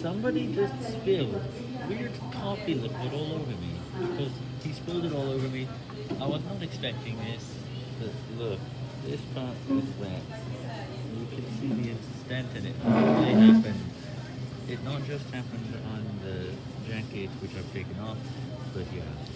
somebody just spilled weird coffee liquid all over me because he spilled it all over me. I was not expecting this, but look, this part is wet. You can see the extent in it. It really happened. It not just happened on the jacket which I've taken off, but yeah.